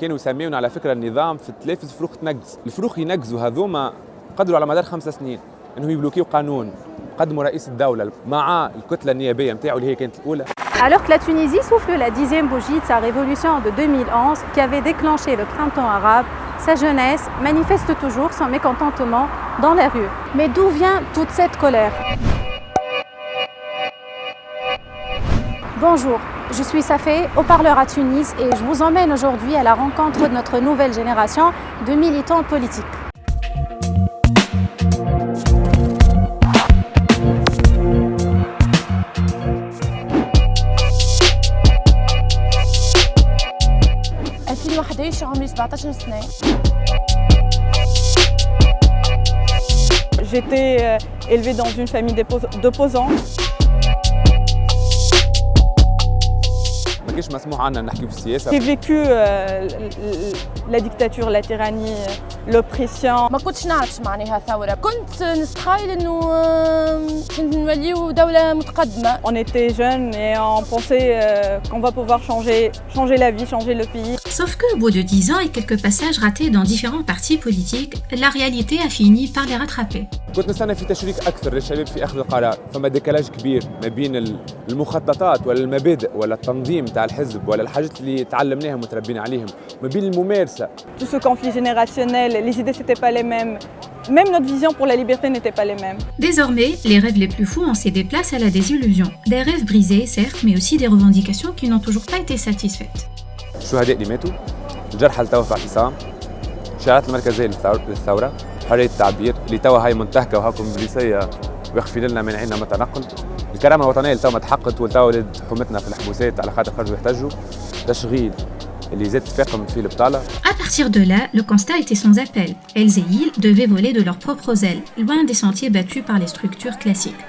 كانوا يسميون على فكره النظام في التلافز فروخ تنقز الفروخ ينقزوا هذوما قدروا على مدار خمسة سنين انهم يبلوكيو قانون قدموا رئيس الدولة مع الكتلة النيابية نتاعو اللي هي كانت الأولى Alors que la Tunisie souffle la dixième bougie de sa révolution de 2011 qui avait déclenché le printemps arabe, sa jeunesse manifeste toujours son mécontentement dans la rue. Mais d'où vient toute cette colère Bonjour, je suis Safé, haut-parleur à Tunis et je vous emmène aujourd'hui à la rencontre de notre nouvelle génération de militants politiques. J'étais euh, élevée dans une famille d'opposants. J'ai vécu euh, la dictature, la tyrannie, l'oppression. ما كنتش نعرف معناها ثورة كنت نتخيل انه نوليو دولة متقدمة On était jeunes et on pensait euh, qu'on va pouvoir changer, changer la vie, changer le pays. Sauf que, au bout de 10 ans et quelques passages ratés dans différents partis politiques, la réalité a fini par les rattraper. كنت نستنى في تشريك اكثر للشباب في اخذ القرار فما ديكالاج كبير ما بين المخططات ولا المبادئ ولا التنظيم تاع الحزب ولا الحاجات اللي تعلمناهم وتربينا عليهم ما بين الممارسه Tout ce conflit générationnel, les idées n'étaient pas les mêmes. Même notre vision pour la liberté n'était pas les mêmes. Désormais, les rêves les plus fous ont cédé place à la désillusion. Des rêves brisés, certes, mais aussi des revendications qui n'ont toujours pas été satisfaites. الشهداء اللي ماتوا الجرحى اللي توا في اعتصام الشعارات المركزيه للثوره حريه التعبير اللي توا هاي منتهكه وهاكم بوليسيه واخفين لنا منعنا من التنقل الكرامه الوطنيه اللي توا ما تحققت وتوا ولد حكومتنا في الحبوسات على خاطر خرجوا يحتجوا تشغيل اللي زاد تفاقم في البطاله À partir de là, le constat était sans appel. Elles et ils devaient voler de leurs propres ailes, loin des sentiers battus par les structures classiques.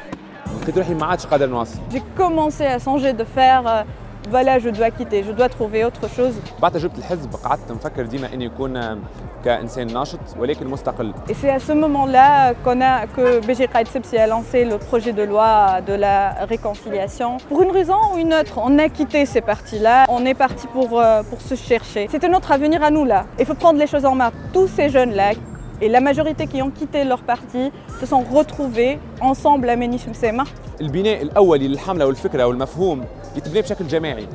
لقيت روحي ما عادش قادر نواصل J'ai commencé à songer de faire, euh, voilà, je dois quitter, je dois trouver autre chose. بعد تجربه الحزب قعدت نفكر ديما اني يكون كانسان ناشط ولكن مستقل Et c'est à ce moment-là qu'on a, que BG Kaitsepsi a lancé le projet de loi de la réconciliation. Pour une raison ou une autre, on a quitté ces partis-là, on est parti pour, euh, pour se chercher. C'était notre avenir à nous là. Il faut prendre les choses en main. Tous ces jeunes-là, et la majorité qui ont quitté leur parti, se sont retrouvés ensemble à Méniche Msema. البناء الاولي للحملة والفكرة والمفهوم يتبنى بشكل جماعي.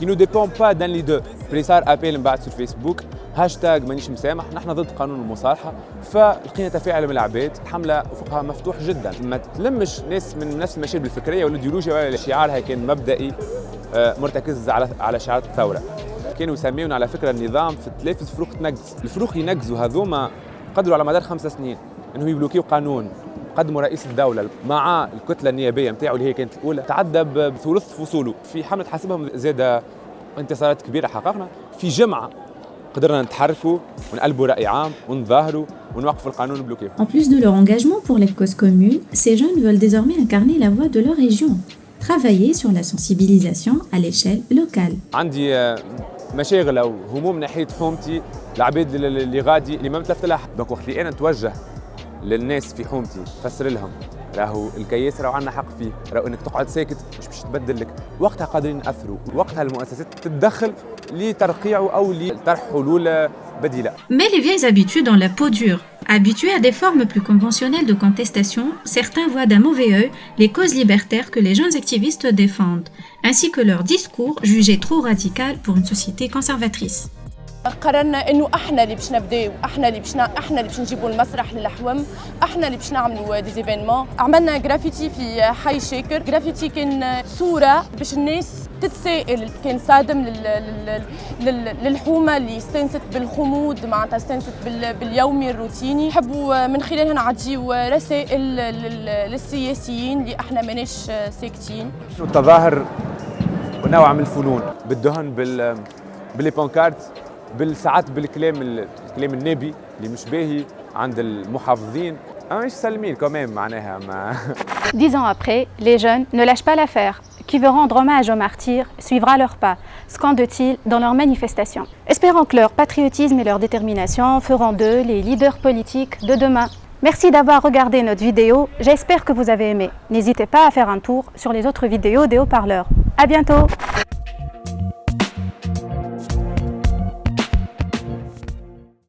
كي نو ديبون با دان لي دو بلي صار ابيل من بعد في الفيسبوك هاشتاج مانيش مسامح. نحن ضد قانون المصالحه فلقينا تفاعل من العباد. الحمله افقها مفتوح جدا. ما تلمش ناس من نفس المشارب الفكريه والايديولوجيا ولا شعارها كان مبدئي آه، مرتكز على على شعارات الثورة. كانوا يسميون على فكرة النظام في التلافز فروخ تنقز الفروخ ينقزوا هذوما قدروا على مدار خمسة سنين انهم يبلوكيو قانون. قدموا رئيس الدولة مع الكتلة النيابية نتاعو اللي هي كانت الأولى تعدى بثلث فصوله. في حملة حاسبهم زاد انتصارات كبيرة حققنا. في جمعة قدرنا نتحركوا ونقلبوا رأي عام ونظاهروا ونوقفوا القانون بلوكية. En plus de leur engagement pour les causes communes, ces jeunes veulent désormais incarner la voix de leur région, travailler sur la sensibilisation à l'échelle locale. عندي آه، مشاغل أو هموم ناحية حومتي العباد اللي غادي اللي ما متلفت لها دونك وقت اللي أنا نتوجه للناس في حومتي نفسر لهم راهو الكياس راهو عندنا حق فيه راهو انك تقعد ساكت مش باش تبدل لك وقتها قادرين ناثروا وقتها المؤسسات تتدخل لترقيعه او لطرح حلول بديله Mais les vieilles habitudes ont la peau dure. Habitués à des formes plus conventionnelles de contestation, certains voient d'un mauvais œil les causes libertaires que les jeunes activistes défendent, ainsi que leur discours jugé trop radical pour une société conservatrice. قررنا إنه أحنا اللي باش نبداو إحنا اللي باش أحنا اللي باش نجيبوا المسرح للحوم أحنا اللي باش نعملوا ديزيفينمون عملنا جرافيتي في حي شاكر جرافيتي كان صورة باش الناس تتسائل كان صادم لل... لل... لل... للحومة اللي استنست بالخمود معناتها استنست بال... باليومي الروتيني. نحبوا من خلالها نعطيو رسائل لل... للسياسيين اللي أحنا ماناش ساكتين. التظاهر ونوع من الفنون؟ بالدهن بال باللي بانكارت بالساعات بالكلام الكلام النابي اللي مش باهي عند المحافظين اما مش سالمين كمان معناها ما Dix ans après, les jeunes ne lâchent pas l'affaire. Qui veut rendre hommage aux martyrs suivra leurs pas, scandent-ils dans leurs manifestations. Espérons que leur patriotisme et leur détermination feront d'eux les leaders politiques de demain. Merci d'avoir regardé notre vidéo, j'espère que vous avez aimé. N'hésitez pas à faire un tour sur les autres vidéos des haut-parleurs. À bientôt